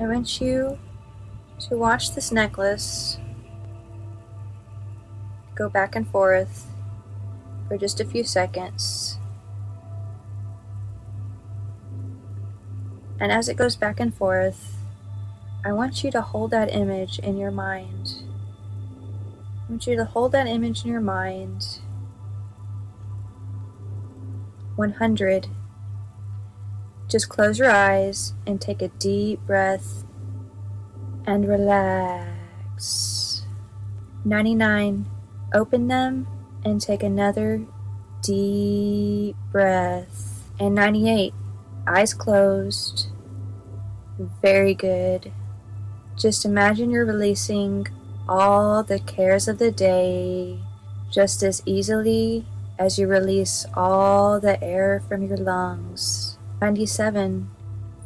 I want you to watch this necklace go back and forth for just a few seconds. And as it goes back and forth, I want you to hold that image in your mind. I want you to hold that image in your mind. 100. Just close your eyes and take a deep breath and relax. 99. Open them and take another deep breath. And 98. Eyes closed. Very good. Just imagine you're releasing all the cares of the day just as easily as you release all the air from your lungs. 97.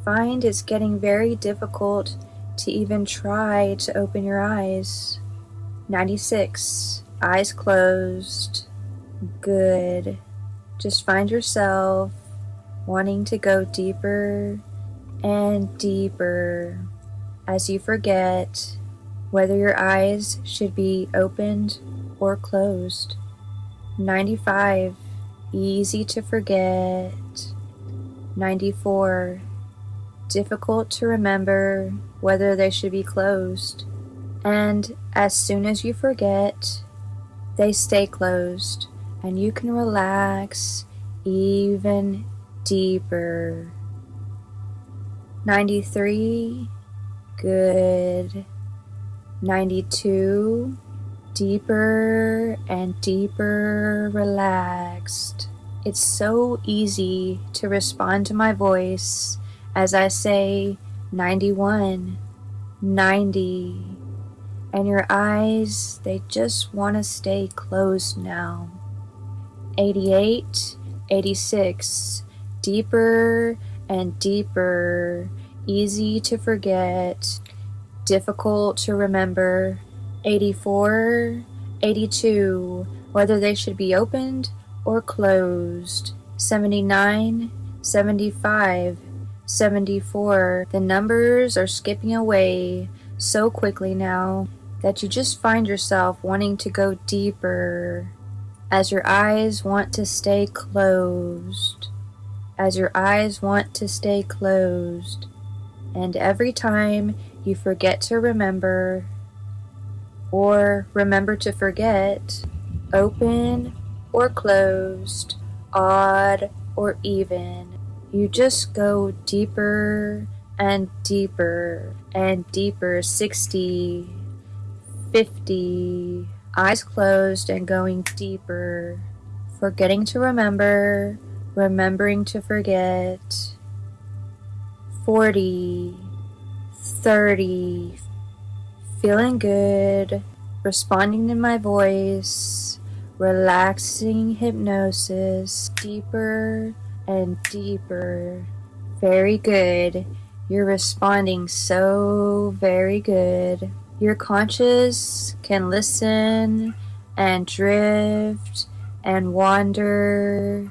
Find it's getting very difficult to even try to open your eyes. 96. Eyes closed. Good. Just find yourself wanting to go deeper and deeper as you forget whether your eyes should be opened or closed. 95. Easy to forget. 94. Difficult to remember whether they should be closed. And as soon as you forget, they stay closed and you can relax even deeper. 93. Good. 92 deeper and deeper relaxed. It's so easy to respond to my voice as I say 91, 90, and your eyes, they just want to stay closed now. 88, 86, deeper and deeper, easy to forget, difficult to remember, 84, 82, whether they should be opened or closed, 79, 75, 74. The numbers are skipping away so quickly now that you just find yourself wanting to go deeper as your eyes want to stay closed, as your eyes want to stay closed. And every time you forget to remember or remember to forget, open or closed, odd or even, you just go deeper and deeper and deeper 60, 50, eyes closed and going deeper, forgetting to remember, remembering to forget. 40, 30, feeling good, responding to my voice, relaxing hypnosis, deeper and deeper. Very good. You're responding so very good. Your conscious can listen and drift and wander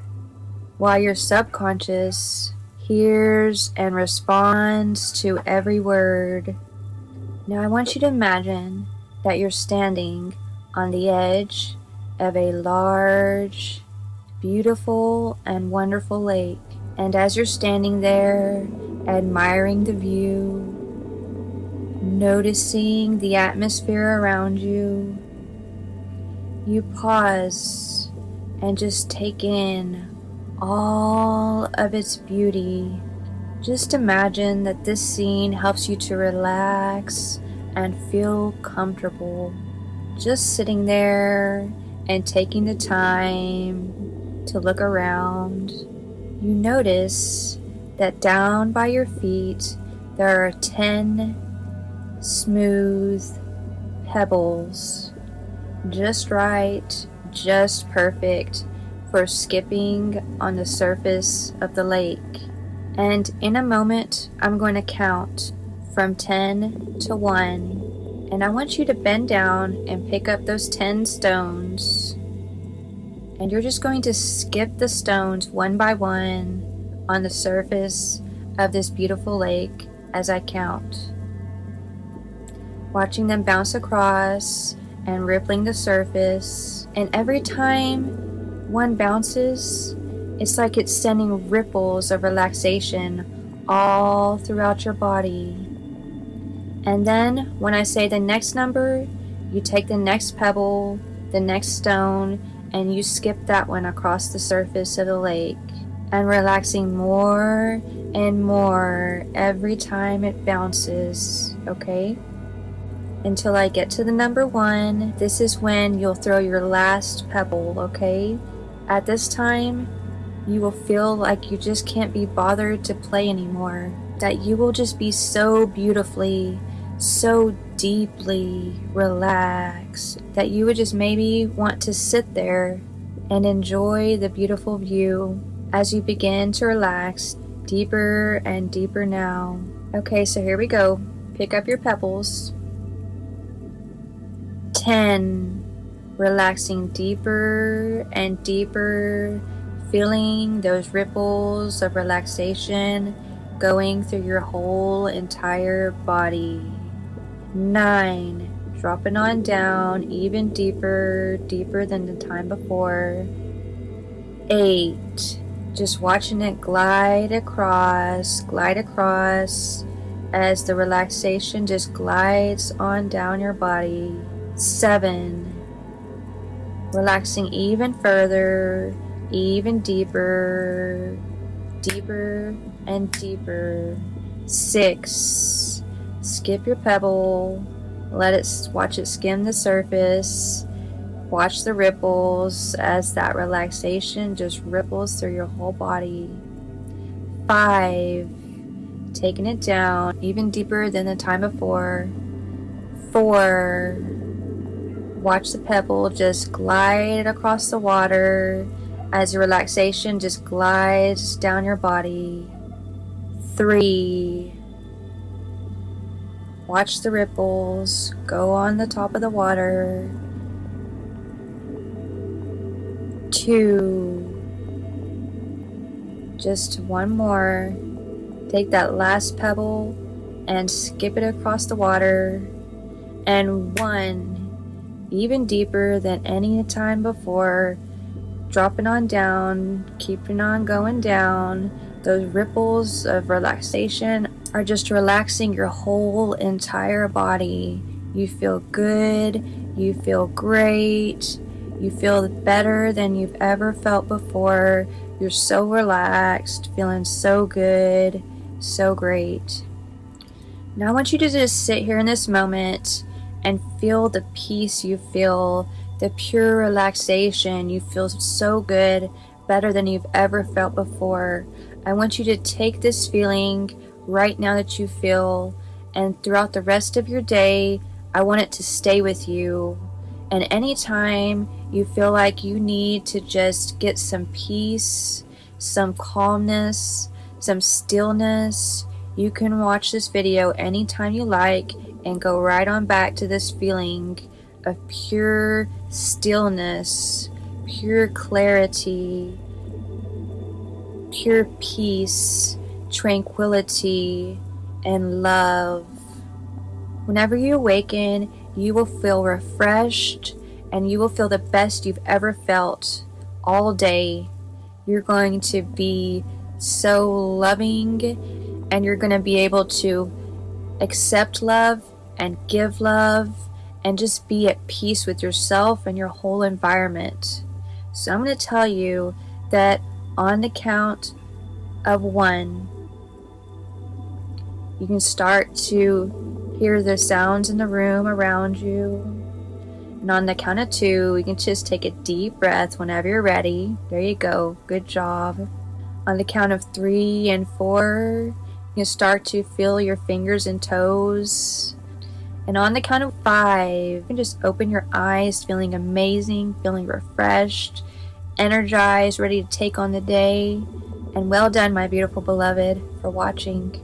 while your subconscious hears and responds to every word. Now I want you to imagine that you're standing on the edge of a large, beautiful, and wonderful lake. And as you're standing there, admiring the view, noticing the atmosphere around you, you pause and just take in all of its beauty. Just imagine that this scene helps you to relax and feel comfortable. Just sitting there and taking the time to look around. You notice that down by your feet there are 10 smooth pebbles. Just right, just perfect for skipping on the surface of the lake. And in a moment, I'm going to count from 10 to 1. And I want you to bend down and pick up those 10 stones. And you're just going to skip the stones one by one on the surface of this beautiful lake as I count. Watching them bounce across and rippling the surface. And every time one bounces, it's like it's sending ripples of relaxation all throughout your body. And then when I say the next number, you take the next pebble, the next stone, and you skip that one across the surface of the lake and relaxing more and more every time it bounces, okay? Until I get to the number one, this is when you'll throw your last pebble, okay? At this time, you will feel like you just can't be bothered to play anymore. That you will just be so beautifully, so deeply relaxed that you would just maybe want to sit there and enjoy the beautiful view as you begin to relax deeper and deeper now. Okay, so here we go. Pick up your pebbles. 10. Relaxing deeper and deeper, feeling those ripples of relaxation going through your whole entire body. 9. Dropping on down even deeper, deeper than the time before. 8 just watching it glide across, glide across as the relaxation just glides on down your body. Seven, relaxing even further, even deeper, deeper and deeper. Six, skip your pebble, let it watch it skim the surface Watch the ripples as that relaxation just ripples through your whole body. Five, taking it down even deeper than the time before. Four, watch the pebble just glide across the water as the relaxation just glides down your body. Three, watch the ripples go on the top of the water two. Just one more. Take that last pebble and skip it across the water. And one, even deeper than any time before, dropping on down, keeping on going down. Those ripples of relaxation are just relaxing your whole entire body. You feel good, you feel great, you feel better than you've ever felt before. You're so relaxed, feeling so good, so great. Now I want you to just sit here in this moment and feel the peace you feel, the pure relaxation. You feel so good, better than you've ever felt before. I want you to take this feeling right now that you feel, and throughout the rest of your day, I want it to stay with you. And anytime you feel like you need to just get some peace, some calmness, some stillness, you can watch this video anytime you like and go right on back to this feeling of pure stillness, pure clarity, pure peace, tranquility, and love. Whenever you awaken, you will feel refreshed and you will feel the best you've ever felt all day. You're going to be so loving and you're going to be able to accept love and give love and just be at peace with yourself and your whole environment. So I'm going to tell you that on the count of one, you can start to hear the sounds in the room around you. And on the count of two, you can just take a deep breath whenever you're ready. There you go. Good job. On the count of three and four, you can start to feel your fingers and toes. And on the count of five, you can just open your eyes, feeling amazing, feeling refreshed, energized, ready to take on the day. And well done, my beautiful beloved, for watching.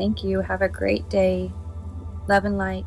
Thank you. Have a great day. Love and light.